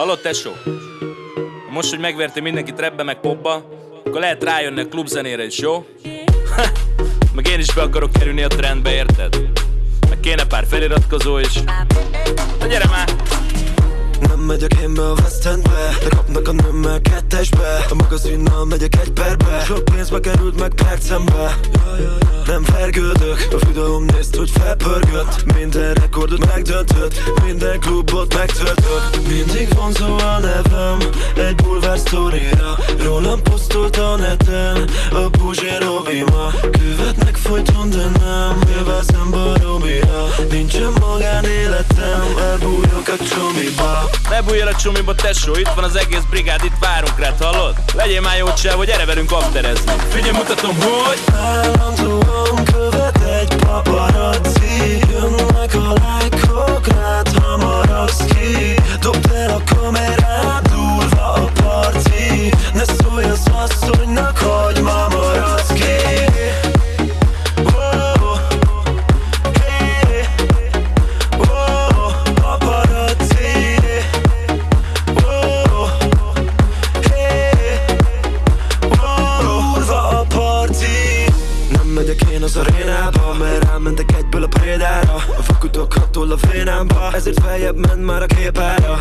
Hallod, tesó? Most, hogy megvertél mindenkit rebbe meg popba, akkor lehet rájönni a klubzenére is, jó? meg én is be akarok kerülni a trendbe, érted? Meg kéne pár feliratkozó is. Na gyere már! Nem megyek én be a West Endbe De kapnak a nőmmel kettesbe A magazinnal megyek egy perbe Sok pénzbe került meg percembe Nem vergődök. A videóm nézd, hogy felpörgött. Minden rekordot megdöntött. Minden klubot megtöltött Mindig vonzó a nevem. Egy bulvár sztorira. Rólam posztolt a neten. A Puzsé Robima Követnek folyton, de nem. Élvezem baromira Nincsen magánéletem. Elbújok a csomiba. Ne bújjál a csumiba, tesó, itt van az egész brigád, itt várunk rád, hallod? Legyél már jó csáv, hogy gyere velünk afterezni. Figyelj, mutatom, hogy Állandóan Durva a parti. Nem megyek én az arénába Mert rámentek egyből a prédára A vakutok hatol a vénámba Ezért feljebb ment már a képára.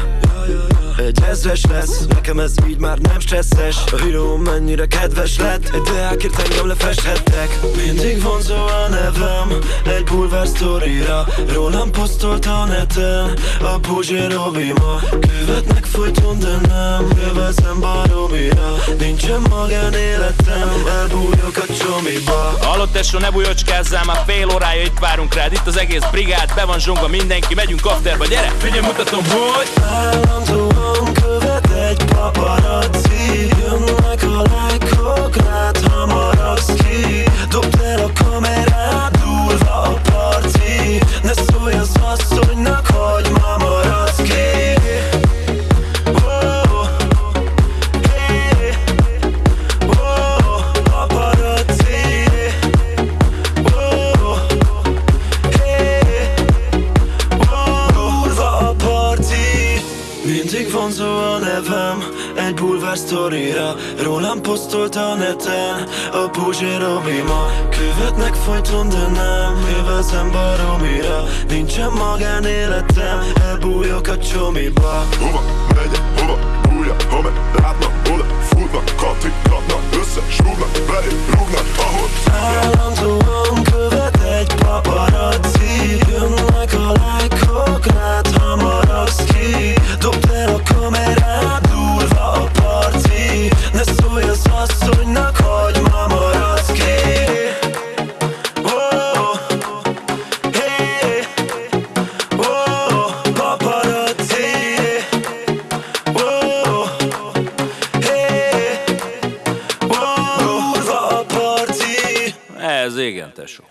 Egy ezres lesz, nekem ez így már nem stresszes. A híró mennyire kedves lett Egy deákért engem lefesthettek Mindig vonzó a nevem Egy bulvár sztorira. Rólam posztolt a neten A Puzsé Robima Követnek folyton, de nem Élvezem baromira. Nincsen magánéletem Elbújok a csomiba. Hallott tesó, ne bujocskázzál, már fél órája itt várunk rád Itt az egész brigád, be van zsongva mindenki, megyünk afterba, gyere! Figyelj, mutatom, hogy Állandóan követ egy paparazzi vonzó a nevem Egy bulvár sztorira. Rólam posztolt a neten A Puzsé Robima Követnek folyton, de nem Élvezem baromira. Nincsen magánéletem Elbújok a csomiba. Hova megyek, hova bújja, ha ez igen, tesó